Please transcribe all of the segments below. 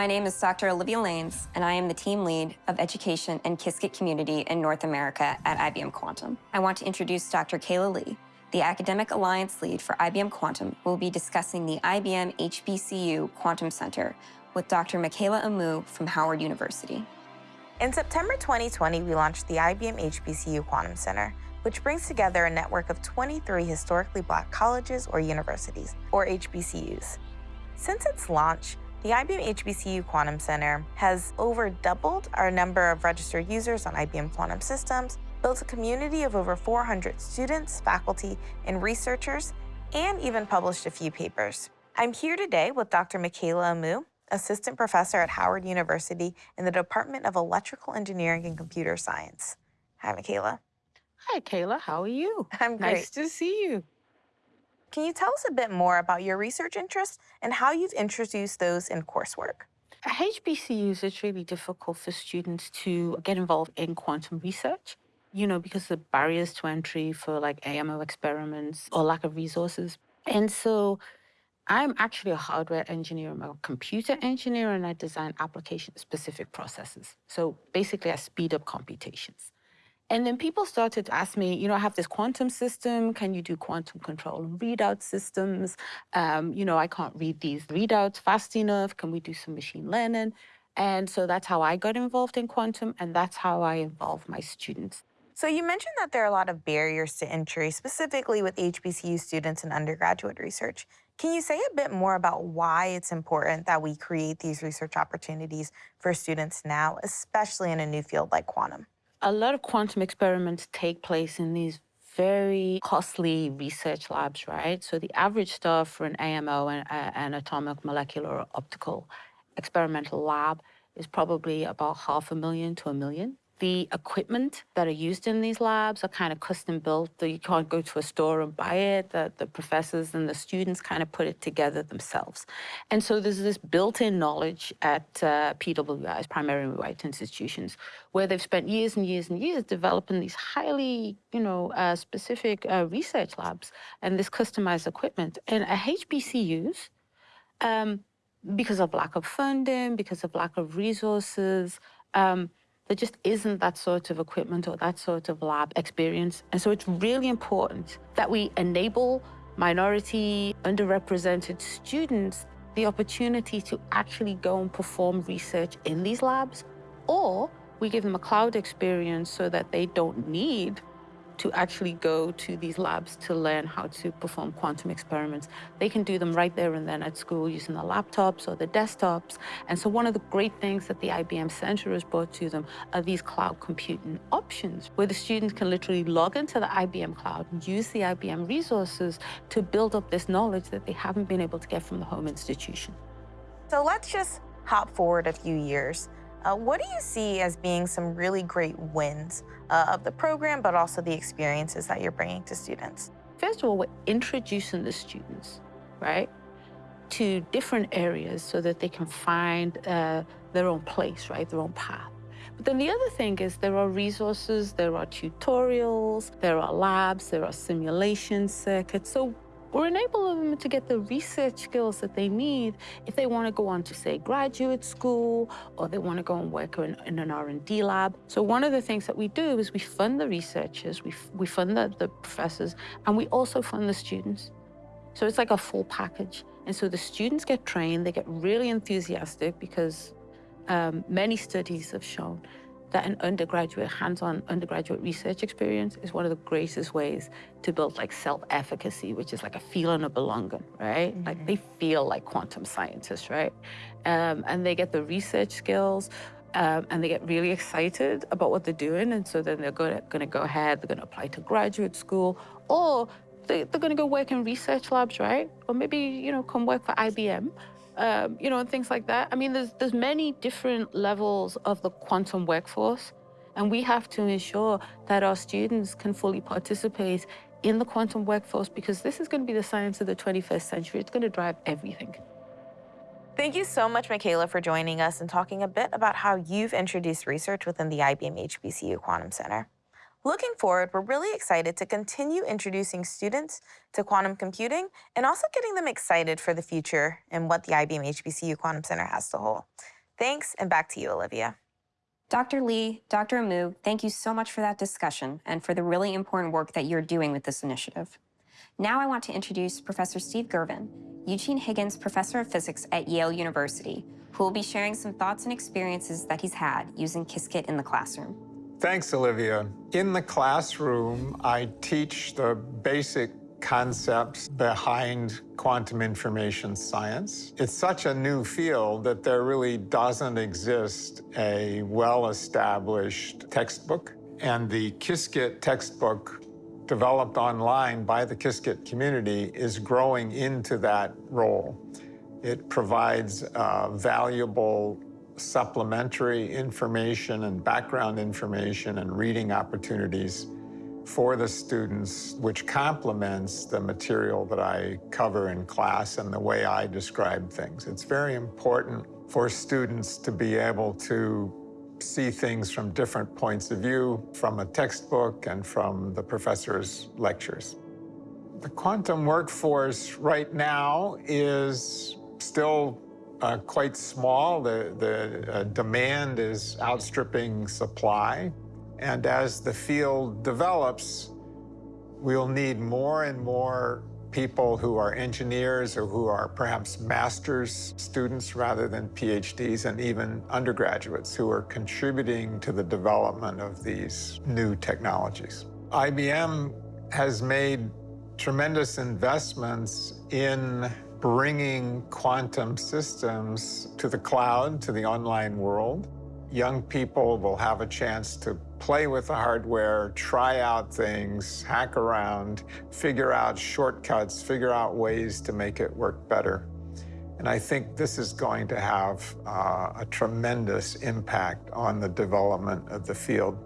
My name is Dr. Olivia Lanes, and I am the team lead of education and Qiskit community in North America at IBM Quantum. I want to introduce Dr. Kayla Lee, the Academic Alliance Lead for IBM Quantum, will be discussing the IBM HBCU Quantum Center with Dr. Michaela Amoo from Howard University. In September 2020, we launched the IBM HBCU Quantum Center, which brings together a network of 23 historically black colleges or universities, or HBCUs. Since its launch, the IBM HBCU Quantum Center has over doubled our number of registered users on IBM Quantum Systems, built a community of over 400 students, faculty, and researchers, and even published a few papers. I'm here today with Dr. Michaela Amoo, Assistant Professor at Howard University in the Department of Electrical Engineering and Computer Science. Hi, Michaela. Hi, Kayla. How are you? I'm great. Nice to see you. Can you tell us a bit more about your research interests and how you've introduced those in coursework? At HBCUs, it's really difficult for students to get involved in quantum research, you know, because the barriers to entry for like AMO experiments or lack of resources. And so I'm actually a hardware engineer, I'm a computer engineer, and I design application-specific processes. So basically, I speed up computations. And then people started to ask me, you know, I have this quantum system. Can you do quantum control readout systems? Um, you know, I can't read these readouts fast enough. Can we do some machine learning? And so that's how I got involved in quantum, and that's how I involve my students. So you mentioned that there are a lot of barriers to entry, specifically with HBCU students and undergraduate research. Can you say a bit more about why it's important that we create these research opportunities for students now, especially in a new field like quantum? A lot of quantum experiments take place in these very costly research labs, right? So the average stuff for an AMO, an, an atomic molecular optical experimental lab, is probably about half a million to a million. The equipment that are used in these labs are kind of custom built. You can't go to a store and buy it. The, the professors and the students kind of put it together themselves. And so there's this built-in knowledge at uh, PWIs, primary white institutions, where they've spent years and years and years developing these highly, you know, uh, specific uh, research labs and this customized equipment. And at HBCUs, um, because of lack of funding, because of lack of resources, um, there just isn't that sort of equipment or that sort of lab experience. And so it's really important that we enable minority, underrepresented students the opportunity to actually go and perform research in these labs, or we give them a cloud experience so that they don't need to actually go to these labs to learn how to perform quantum experiments. They can do them right there and then at school using the laptops or the desktops. And so one of the great things that the IBM Center has brought to them are these cloud computing options, where the students can literally log into the IBM cloud and use the IBM resources to build up this knowledge that they haven't been able to get from the home institution. So let's just hop forward a few years. Uh, what do you see as being some really great wins uh, of the program, but also the experiences that you're bringing to students? First of all, we're introducing the students, right, to different areas so that they can find uh, their own place, right, their own path. But then the other thing is there are resources, there are tutorials, there are labs, there are simulation circuits. So we're enabling them to get the research skills that they need if they want to go on to, say, graduate school, or they want to go and work in, in an R&D lab. So one of the things that we do is we fund the researchers, we, we fund the, the professors, and we also fund the students. So it's like a full package. And so the students get trained, they get really enthusiastic because um, many studies have shown that an undergraduate, hands-on undergraduate research experience is one of the greatest ways to build like self-efficacy, which is like a feeling of belonging, right? Mm -hmm. Like they feel like quantum scientists, right? Um, and they get the research skills um, and they get really excited about what they're doing. And so then they're going to go ahead, they're going to apply to graduate school or they, they're going to go work in research labs, right? Or maybe, you know, come work for IBM um, you know, and things like that. I mean, there's, there's many different levels of the quantum workforce, and we have to ensure that our students can fully participate in the quantum workforce because this is going to be the science of the 21st century. It's going to drive everything. Thank you so much, Michaela, for joining us and talking a bit about how you've introduced research within the IBM HBCU Quantum Center. Looking forward, we're really excited to continue introducing students to quantum computing and also getting them excited for the future and what the IBM HBCU Quantum Center has to hold. Thanks, and back to you, Olivia. Dr. Lee, Dr. Amoo, thank you so much for that discussion and for the really important work that you're doing with this initiative. Now I want to introduce Professor Steve Girvin, Eugene Higgins Professor of Physics at Yale University, who will be sharing some thoughts and experiences that he's had using Qiskit in the classroom. Thanks, Olivia. In the classroom, I teach the basic concepts behind quantum information science. It's such a new field that there really doesn't exist a well-established textbook. And the Qiskit textbook developed online by the Qiskit community is growing into that role. It provides valuable supplementary information and background information and reading opportunities for the students, which complements the material that I cover in class and the way I describe things. It's very important for students to be able to see things from different points of view, from a textbook and from the professor's lectures. The quantum workforce right now is still uh, quite small. The, the uh, demand is outstripping supply. And as the field develops, we'll need more and more people who are engineers or who are perhaps master's students rather than PhDs and even undergraduates who are contributing to the development of these new technologies. IBM has made tremendous investments in bringing quantum systems to the cloud, to the online world. Young people will have a chance to play with the hardware, try out things, hack around, figure out shortcuts, figure out ways to make it work better. And I think this is going to have uh, a tremendous impact on the development of the field,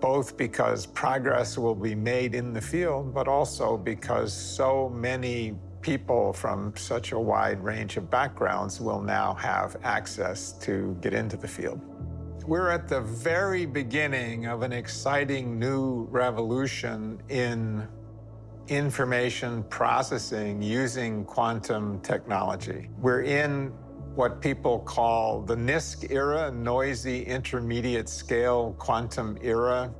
both because progress will be made in the field, but also because so many people from such a wide range of backgrounds will now have access to get into the field. We're at the very beginning of an exciting new revolution in information processing using quantum technology. We're in what people call the NISQ era, noisy intermediate scale quantum era.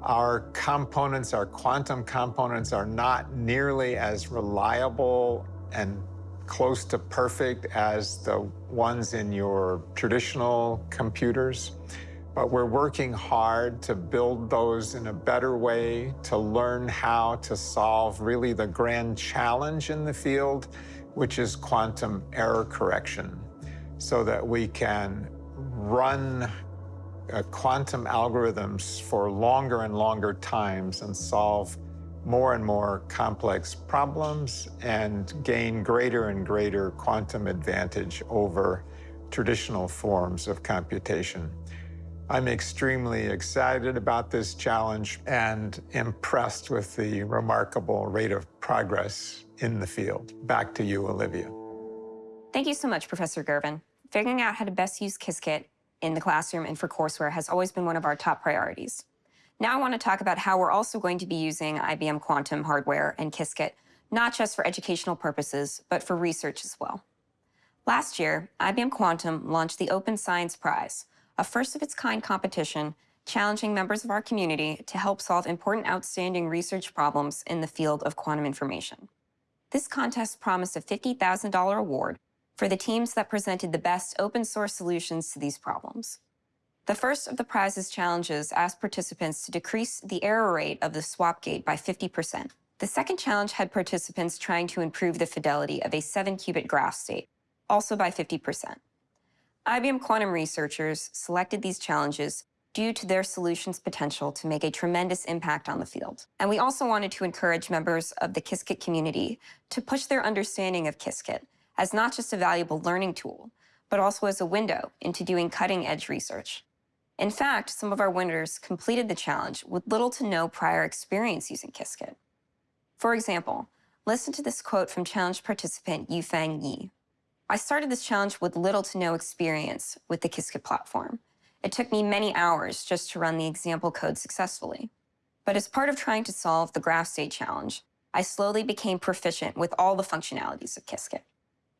Our components, our quantum components, are not nearly as reliable and close to perfect as the ones in your traditional computers. But we're working hard to build those in a better way, to learn how to solve really the grand challenge in the field, which is quantum error correction, so that we can run uh, quantum algorithms for longer and longer times and solve more and more complex problems and gain greater and greater quantum advantage over traditional forms of computation. I'm extremely excited about this challenge and impressed with the remarkable rate of progress in the field. Back to you, Olivia. Thank you so much, Professor Girvin. Figuring out how to best use Qiskit in the classroom and for courseware has always been one of our top priorities. Now I want to talk about how we're also going to be using IBM Quantum hardware and Qiskit, not just for educational purposes, but for research as well. Last year, IBM Quantum launched the Open Science Prize, a first-of-its-kind competition challenging members of our community to help solve important outstanding research problems in the field of quantum information. This contest promised a $50,000 award for the teams that presented the best open source solutions to these problems. The first of the prize's challenges asked participants to decrease the error rate of the swap gate by 50%. The second challenge had participants trying to improve the fidelity of a 7-qubit graph state, also by 50%. IBM Quantum researchers selected these challenges due to their solution's potential to make a tremendous impact on the field. And we also wanted to encourage members of the Qiskit community to push their understanding of Qiskit as not just a valuable learning tool, but also as a window into doing cutting-edge research. In fact, some of our winners completed the challenge with little to no prior experience using Qiskit. For example, listen to this quote from challenge participant Yufeng Yi. I started this challenge with little to no experience with the Qiskit platform, It took me many hours just to run the example code successfully. But as part of trying to solve the graph state challenge, I slowly became proficient with all the functionalities of Qiskit.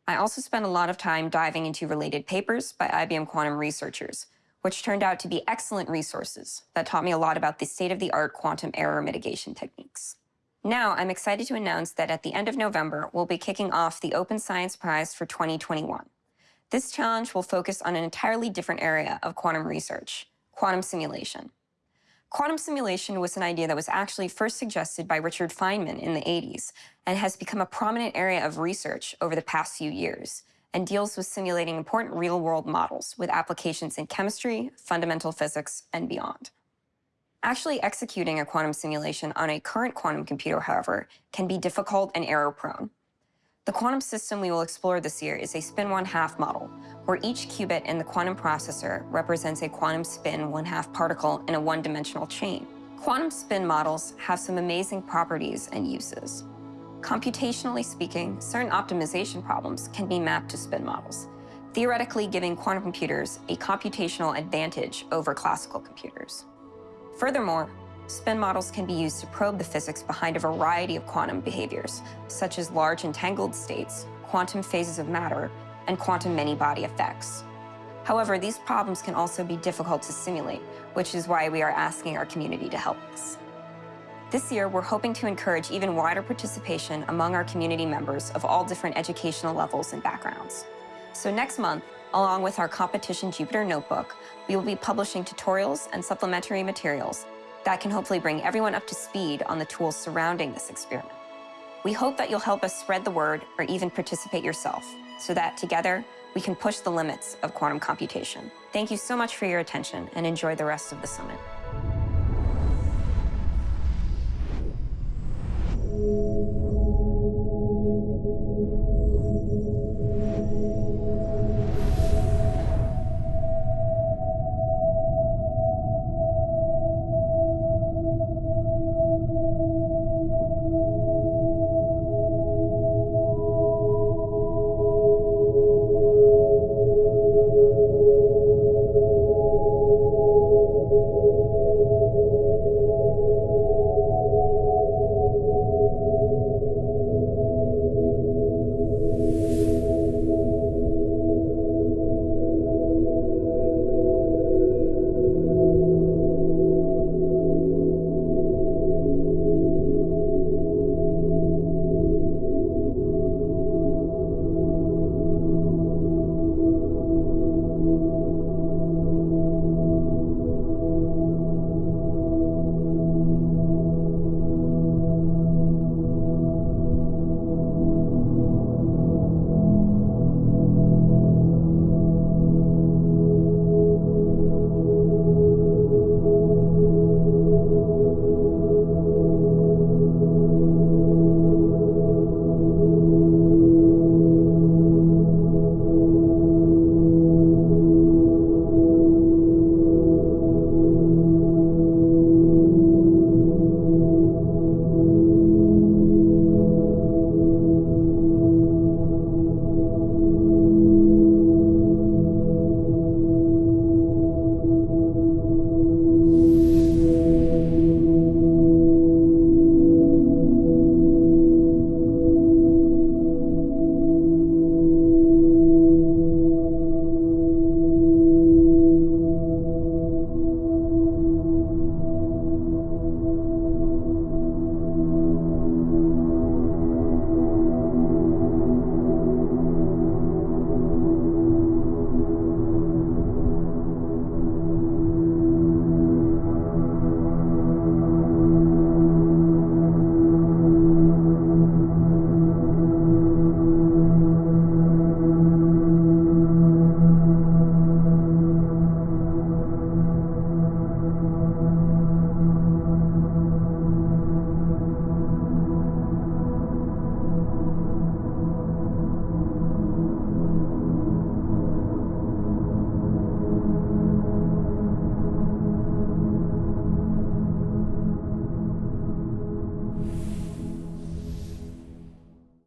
I also spent a lot of time diving into related papers by IBM Quantum researchers, which turned out to be excellent resources that taught me a lot about the state-of-the-art quantum error mitigation techniques. Now, I'm excited to announce that at the end of November, we'll be kicking off the Open Science Prize for 2021. This challenge will focus on an entirely different area of quantum research, quantum simulation. Quantum simulation was an idea that was actually first suggested by Richard Feynman in the 80s and has become a prominent area of research over the past few years and deals with simulating important real-world models with applications in chemistry, fundamental physics, and beyond. Actually executing a quantum simulation on a current quantum computer, however, can be difficult and error-prone. The quantum system we will explore this year is a spin one-half model, where each qubit in the quantum processor represents a quantum spin one-half particle in a one-dimensional chain. Quantum spin models have some amazing properties and uses. Computationally speaking, certain optimization problems can be mapped to spin models, theoretically giving quantum computers a computational advantage over classical computers. Furthermore, spin models can be used to probe the physics behind a variety of quantum behaviors, such as large entangled states, quantum phases of matter, and quantum many-body effects. However, these problems can also be difficult to simulate, which is why we are asking our community to help us. This year, we're hoping to encourage even wider participation among our community members of all different educational levels and backgrounds. So next month, along with our competition Jupyter Notebook, we will be publishing tutorials and supplementary materials that can hopefully bring everyone up to speed on the tools surrounding this experiment. We hope that you'll help us spread the word or even participate yourself so that together we can push the limits of quantum computation. Thank you so much for your attention and enjoy the rest of the summit.